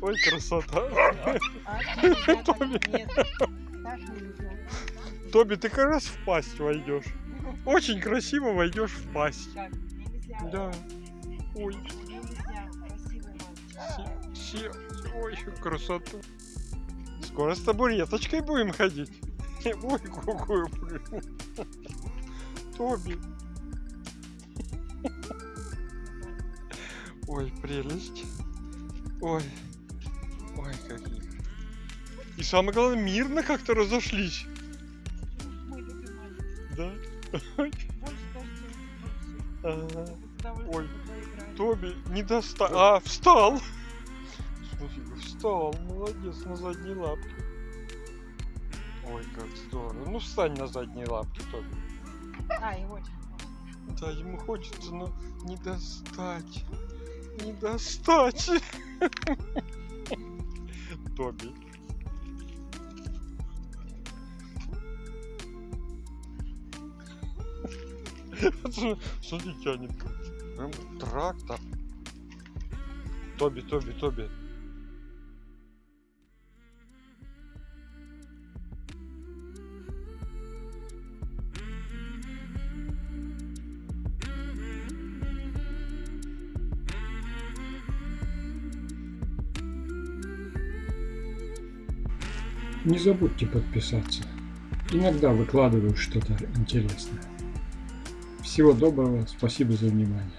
Ой, красота. Тоби, ты как раз в пасть войдешь. Очень красиво войдешь в пасть. Да. Ой, си- ой, красоту. Скоро с табуреточкой будем ходить. Ой, какую. Тоби. Ой, прелесть. Ой. Ой, какие. И самое главное, мирно как-то разошлись. Да? Ага. Ой, Тоби не достал. А, встал. Смотри, встал. Молодец, на задние лапки. Ой, как здорово. Ну, встань на задние лапки, Тоби. А, вот. Да, ему хочется, но не достать. Не достать. Тоби. Смотри, тянет. Прям трактор. Тоби, Тоби, Тоби. Не забудьте подписаться. Иногда выкладываю что-то интересное. Всего доброго, спасибо за внимание.